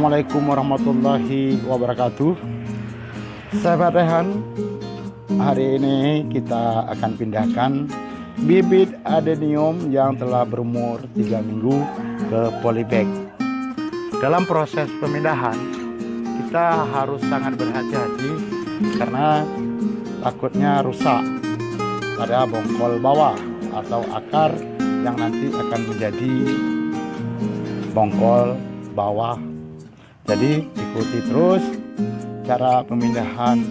Assalamualaikum warahmatullahi wabarakatuh. Sahabat Rehan Hari ini kita akan pindahkan bibit adenium yang telah berumur 3 minggu ke polybag. Dalam proses pemindahan kita harus sangat berhati-hati karena takutnya rusak pada bongkol bawah atau akar yang nanti akan menjadi bongkol bawah jadi ikuti terus cara pemindahan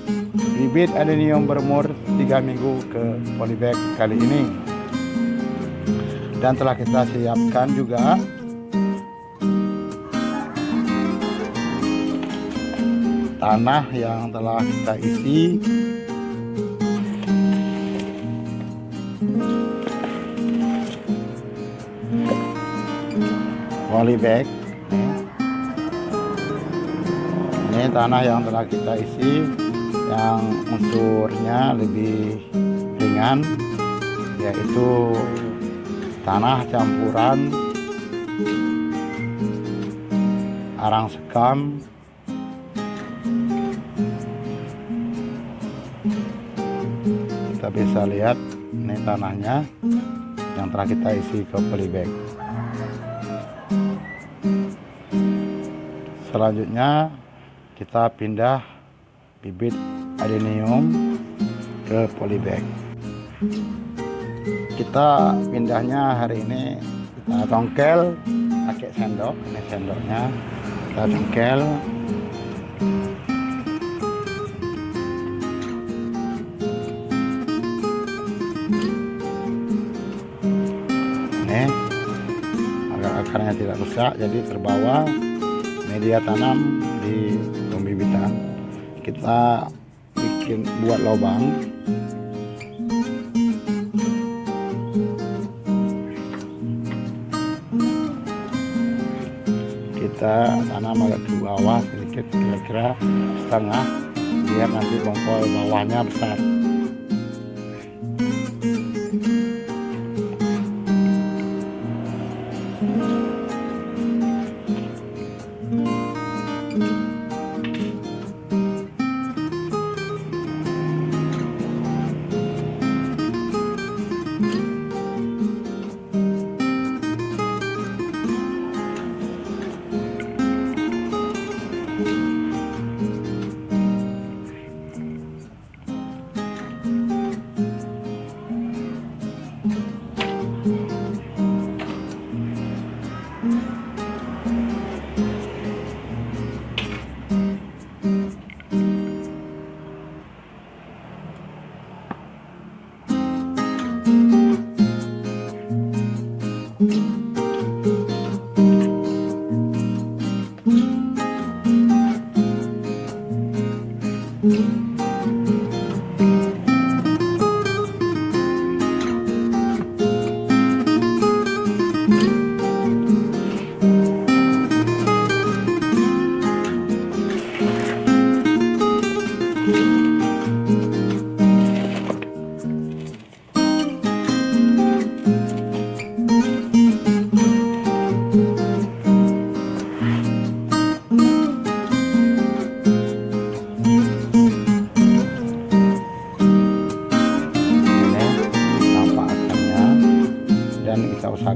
bibit adenium berumur 3 minggu ke polybag kali ini. Dan telah kita siapkan juga tanah yang telah kita isi. Polybag ini tanah yang telah kita isi yang unsurnya lebih ringan yaitu tanah campuran arang sekam kita bisa lihat ini tanahnya yang telah kita isi ke polybag. Selanjutnya kita pindah bibit adenium ke polybag. Kita pindahnya hari ini kita tongkel pakai sendok ini sendoknya. Kita tongkel. Ini agar akarnya tidak rusak jadi terbawa media tanam di kita bikin buat lubang kita tanam agak ke bawah sedikit kira-kira setengah. Biar nanti bongkol bawahnya besar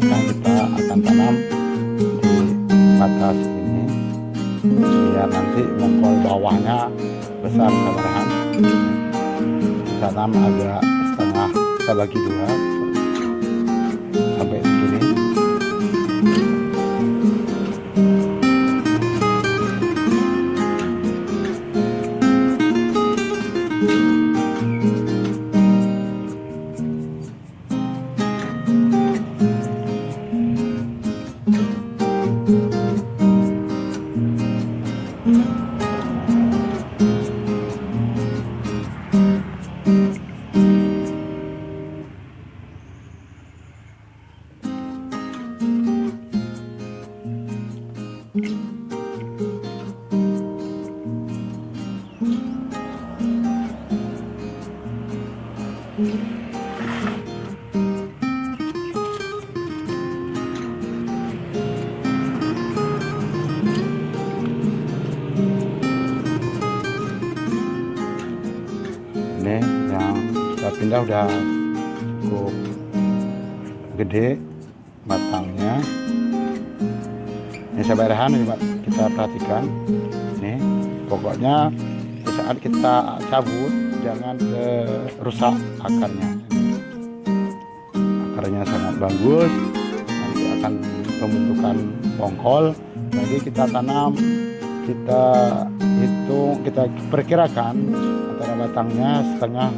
dan kita akan tanam di batas ini biar nanti bongkol bawahnya besar kita tanam agak setengah kita bagi dua pindah udah cukup gede batangnya. Ini sabaran ini kita perhatikan. Ini pokoknya di saat kita cabut jangan ke rusak akarnya. Akarnya sangat bagus. Nanti akan pembentukan bongkol jadi kita tanam kita hitung kita perkirakan antara batangnya setengah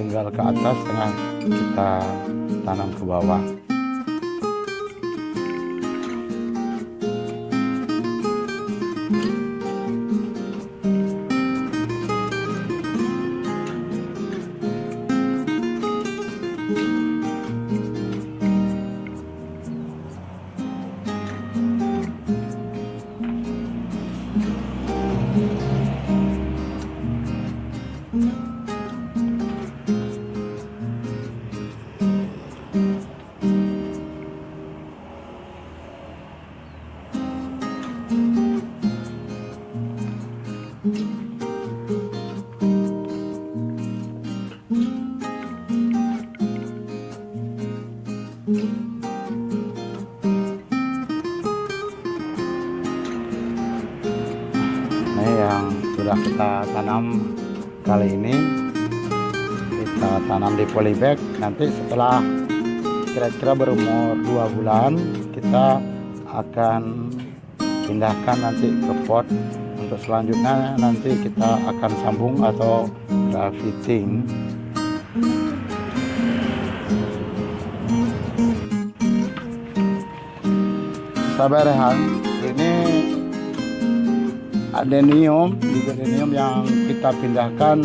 tinggal ke atas setengah kita tanam ke bawah yang sudah kita tanam kali ini. Kita tanam di polybag. Nanti setelah kira-kira berumur dua bulan kita akan pindahkan nanti ke pot. Untuk selanjutnya nanti kita akan sambung atau grafting sabar ini adenium adenium yang kita pindahkan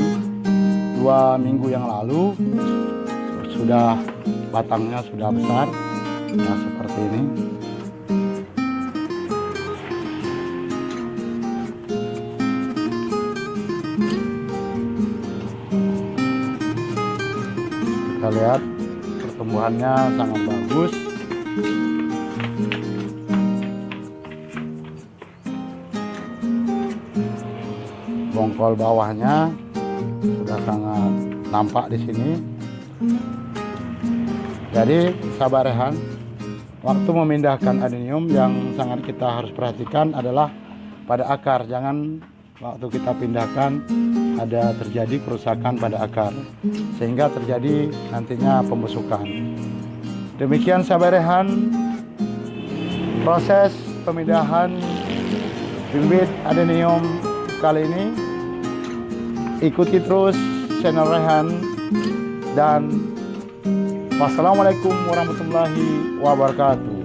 dua minggu yang lalu. Sudah batangnya sudah besar nah seperti ini. Kita lihat pertumbuhannya sangat bagus bongkol bawahnya sudah sangat nampak di sini. Jadi sabar rehan, waktu memindahkan adenium yang sangat kita harus perhatikan adalah pada akar. Jangan waktu kita pindahkan ada terjadi kerusakan pada akar sehingga terjadi nantinya pembusukan. Demikian sabar rehan proses pemindahan bibit adenium kali ini ikuti terus channel Rehan. Dan wassalamualaikum warahmatullahi wabarakatuh